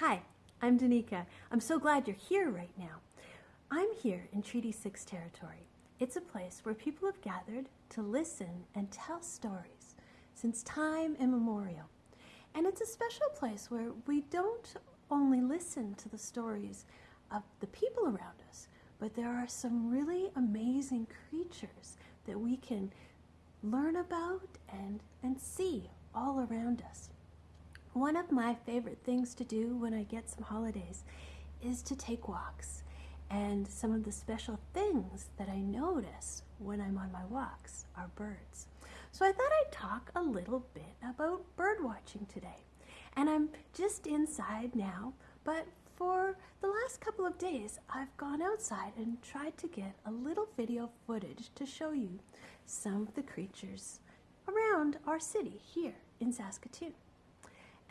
Hi, I'm Danica. I'm so glad you're here right now. I'm here in Treaty 6 territory. It's a place where people have gathered to listen and tell stories since time immemorial. And it's a special place where we don't only listen to the stories of the people around us, but there are some really amazing creatures that we can learn about and, and see all around us. One of my favorite things to do when I get some holidays is to take walks. And some of the special things that I notice when I'm on my walks are birds. So I thought I'd talk a little bit about bird watching today. And I'm just inside now, but for the last couple of days, I've gone outside and tried to get a little video footage to show you some of the creatures around our city here in Saskatoon.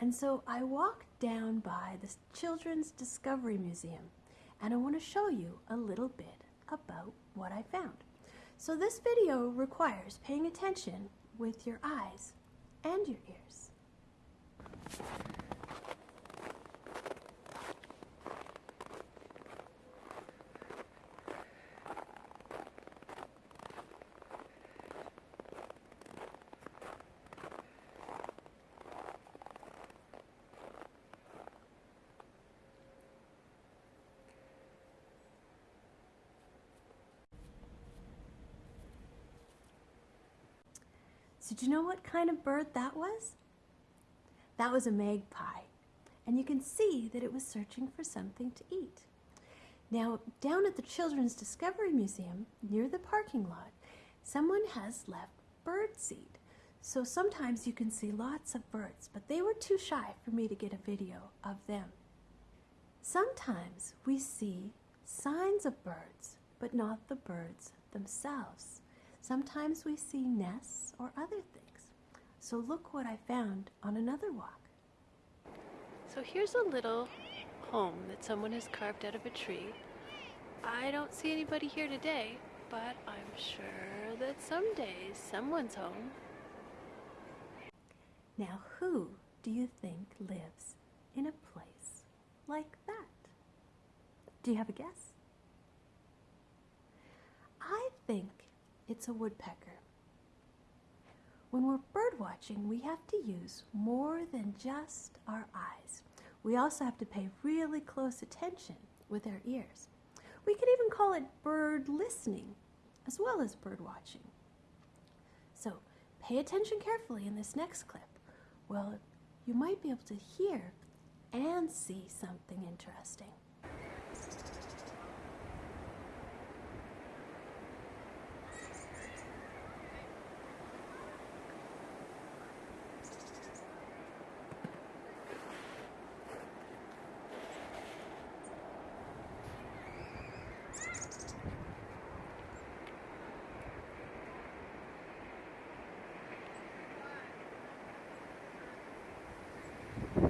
And so I walked down by the Children's Discovery Museum and I want to show you a little bit about what I found. So this video requires paying attention with your eyes and your ears. Do you know what kind of bird that was? That was a magpie. And you can see that it was searching for something to eat. Now, down at the Children's Discovery Museum, near the parking lot, someone has left bird seed. So sometimes you can see lots of birds, but they were too shy for me to get a video of them. Sometimes we see signs of birds, but not the birds themselves. Sometimes we see nests or other things. So look what I found on another walk. So here's a little home that someone has carved out of a tree. I don't see anybody here today, but I'm sure that someday someone's home. Now who do you think lives in a place like that? Do you have a guess? I think it's a woodpecker. When we're bird watching, we have to use more than just our eyes. We also have to pay really close attention with our ears. We could even call it bird listening as well as bird watching. So pay attention carefully in this next clip. Well, you might be able to hear and see something interesting.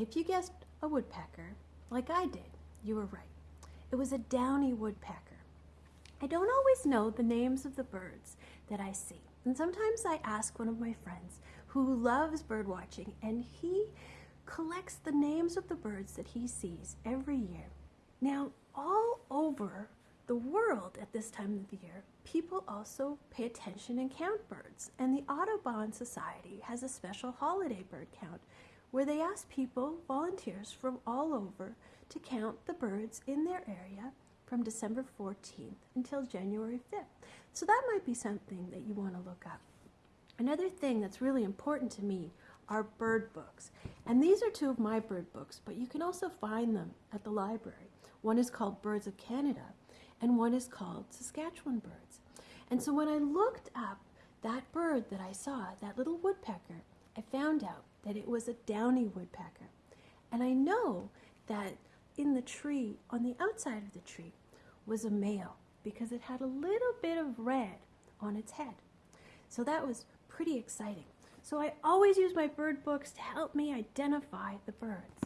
If you guessed a woodpecker, like I did, you were right. It was a downy woodpecker. I don't always know the names of the birds that I see. And sometimes I ask one of my friends who loves bird watching and he collects the names of the birds that he sees every year. Now, all over the world at this time of the year, people also pay attention and count birds. And the Audubon Society has a special holiday bird count where they asked people, volunteers from all over, to count the birds in their area from December 14th until January 5th. So that might be something that you want to look up. Another thing that's really important to me are bird books. And these are two of my bird books, but you can also find them at the library. One is called Birds of Canada, and one is called Saskatchewan Birds. And so when I looked up that bird that I saw, that little woodpecker, I found out that it was a downy woodpecker. And I know that in the tree, on the outside of the tree, was a male because it had a little bit of red on its head. So that was pretty exciting. So I always use my bird books to help me identify the birds.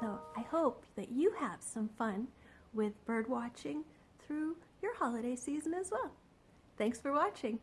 So I hope that you have some fun with bird watching through your holiday season as well. Thanks for watching.